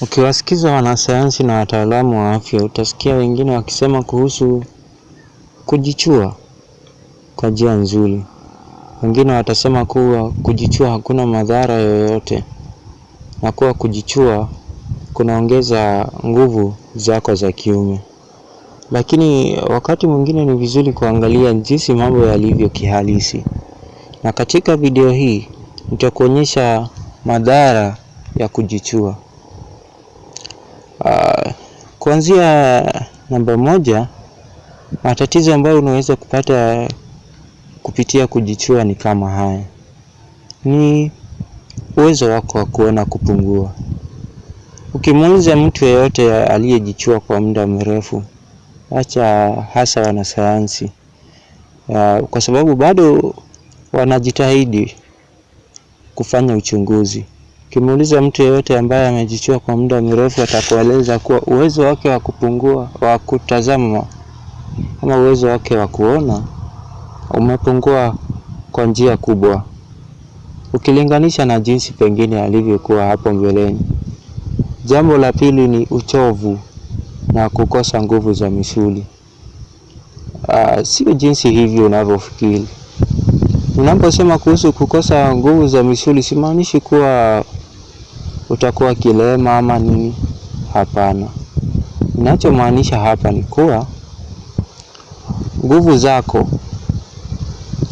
Ukiwasikiza wanasayansi na wataalamu wa afya utasikia wengine wakisema kuhusu kujichua kwa njia nzuri. Wengine watasema kuwa kujichua hakuna madhara yoyote na kuwa kujichua kunaongeza nguvu zako za kiume. Lakini wakati mwingine ni vizuri kuangalia jinsi mambo yalivyo kihalisi. Na katika video hii nitakuonyesha madhara ya kujichua. Kuanzia namba moja, matatizo ambayo unaweza kupata kupitia kujichua ni kama haya. Ni uwezo wako wa kuona kupungua. Ukimuuliza mtu yeyote aliyejichua kwa muda mrefu, acha hasa wanasayansi, uh, kwa sababu bado wanajitahidi kufanya uchunguzi. Ukimuuliza mtu yeyote ambaye amejichua kwa muda mrefu atakueleza kuwa uwezo wake wa kupungua wa kutazama ama uwezo wake wa kuona umepungua kwa njia kubwa ukilinganisha na jinsi pengine alivyokuwa hapo mbeleni. Jambo la pili ni uchovu na kukosa nguvu za misuli. Uh, sio jinsi hivyo unavyofikiri. Unaposema kuhusu kukosa nguvu za misuli simaanishi kuwa utakuwa kilema ama nini. Hapana, inachomaanisha hapa ni kuwa nguvu zako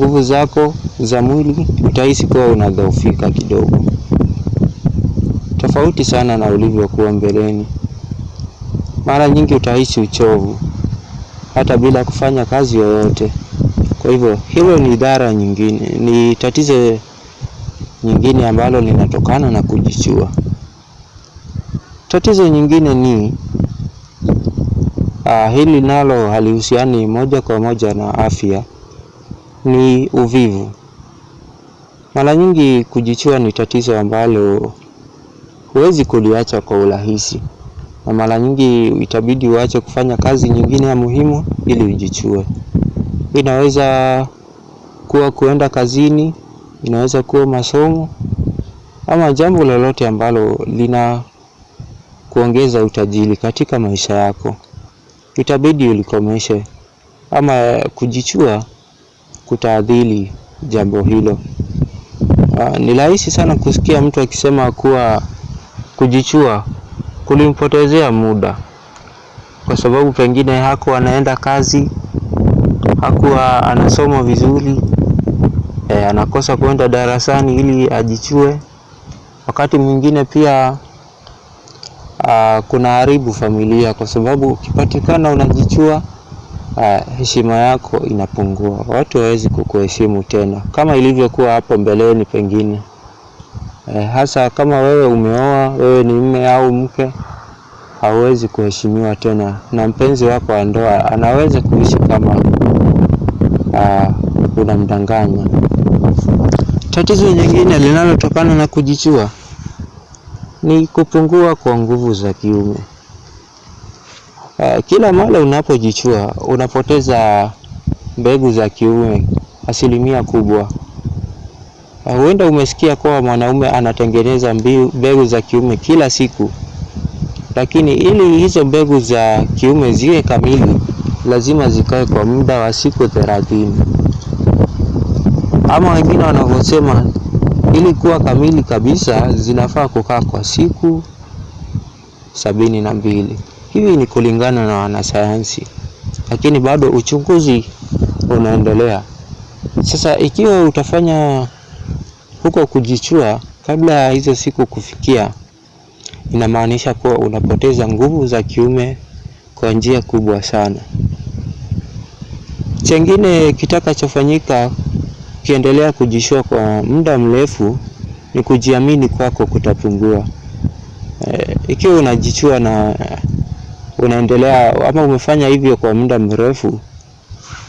nguvu zako za mwili utahisi kuwa unadhoofika kidogo, tofauti sana na ulivyokuwa mbeleni. Mara nyingi utahisi uchovu hata bila kufanya kazi yoyote. Kwa hivyo hilo ni idara nyingine, ni tatizo nyingine ambalo linatokana na kujichua. Tatizo nyingine ni uh, hili nalo halihusiani moja kwa moja na afya, ni uvivu. Mara nyingi kujichua ni tatizo ambalo huwezi kuliacha kwa urahisi, na mara nyingi itabidi uache kufanya kazi nyingine ya muhimu ili ujichue. Inaweza kuwa kuenda kazini, inaweza kuwa masomo ama jambo lolote ambalo lina kuongeza utajiri katika maisha yako, itabidi ulikomeshe ama kujichua kutaadhili jambo hilo. Uh, ni rahisi sana kusikia mtu akisema kuwa kujichua kulimpotezea muda, kwa sababu pengine hakuwa anaenda kazi, hakuwa anasoma vizuri, e, anakosa kwenda darasani ili ajichue. Wakati mwingine pia uh, kuna haribu familia, kwa sababu ukipatikana unajichua uh, heshima yako inapungua, watu hawawezi kukuheshimu tena kama ilivyokuwa hapo mbeleni pengine. uh, hasa kama wewe umeoa, wewe ni mme au mke, hauwezi kuheshimiwa tena, na mpenzi wako wa ndoa anaweza kuishi kama uh, unamdanganya. Tatizo nyingine linalotokana na kujichua ni kupungua kwa nguvu za kiume. Uh, kila mara unapojichua unapoteza mbegu za kiume asilimia kubwa. Uh, huenda umesikia kuwa mwanaume anatengeneza mbegu za kiume kila siku, lakini ili hizo mbegu za kiume ziwe kamili lazima zikae kwa muda wa siku thelathini, ama wengine wanavyosema ili kuwa kamili kabisa zinafaa kukaa kwa siku sabini na mbili. Hivi ni kulingana na wanasayansi, lakini bado uchunguzi unaendelea. Sasa ikiwa utafanya huko kujichua kabla ya hizo siku kufikia, inamaanisha kuwa unapoteza nguvu za kiume kwa njia kubwa sana. Chengine kitakachofanyika ukiendelea kujishua kwa muda mrefu ni kujiamini kwako kutapungua. E, ikiwa unajichua na unaendelea ama umefanya hivyo kwa muda mrefu,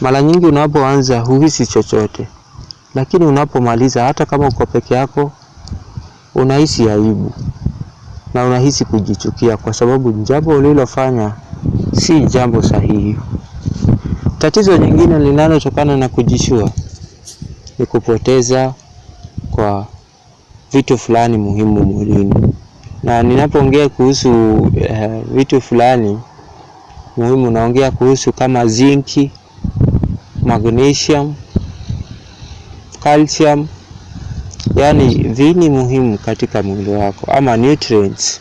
mara nyingi unapoanza huhisi chochote, lakini unapomaliza, hata kama uko peke yako, unahisi aibu na unahisi kujichukia, kwa sababu jambo ulilofanya si jambo sahihi. Tatizo nyingine linalotokana na kujichua ni kupoteza kwa vitu fulani muhimu mwilini. na ninapoongea kuhusu uh, vitu fulani muhimu, naongea kuhusu kama zinki, magnesium, calcium, yaani vini muhimu katika mwili wako ama nutrients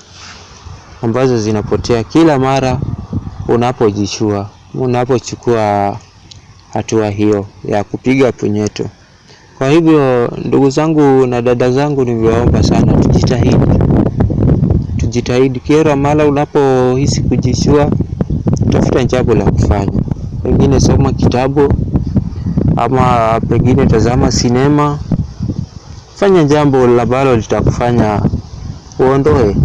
ambazo zinapotea kila mara unapojichua, unapochukua hatua hiyo ya kupiga punyeto. Kwa hivyo ndugu zangu na dada zangu, nivyoomba sana tujitahidi, tujitahidi. Kila mara unapohisi kujishua, tafuta jambo la kufanya, pengine soma kitabu ama pengine tazama sinema, fanya jambo ambalo litakufanya uondoe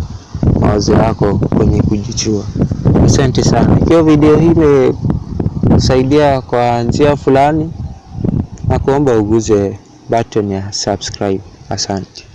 mawazo yako kwenye kujichua. Asante sana. Ikiwa video hii imesaidia kwa njia fulani, na kuomba uguze button ya subscribe. Asante.